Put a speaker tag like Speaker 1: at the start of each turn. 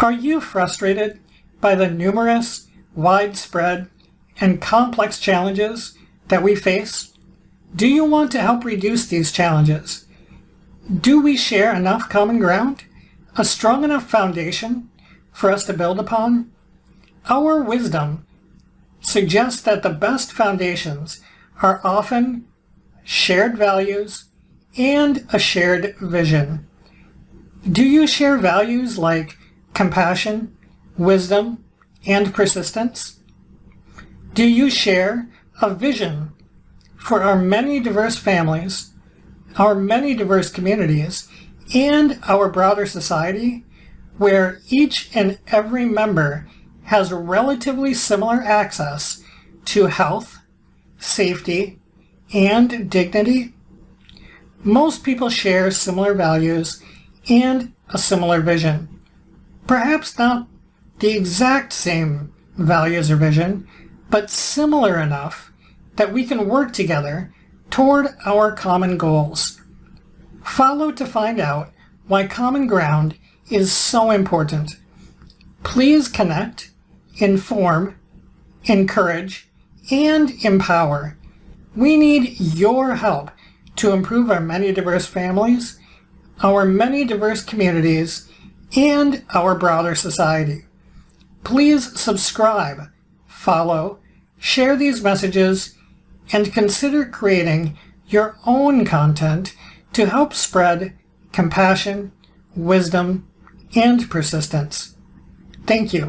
Speaker 1: Are you frustrated by the numerous, widespread, and complex challenges that we face? Do you want to help reduce these challenges? Do we share enough common ground? A strong enough foundation for us to build upon? Our wisdom suggests that the best foundations are often shared values and a shared vision. Do you share values like compassion, wisdom, and persistence? Do you share a vision for our many diverse families, our many diverse communities, and our broader society, where each and every member has relatively similar access to health, safety, and dignity? Most people share similar values and a similar vision. Perhaps not the exact same values or vision, but similar enough that we can work together toward our common goals. Follow to find out why common ground is so important. Please connect, inform, encourage, and empower. We need your help to improve our many diverse families our many diverse communities, and our broader society. Please subscribe, follow, share these messages, and consider creating your own content to help spread compassion, wisdom, and persistence. Thank you.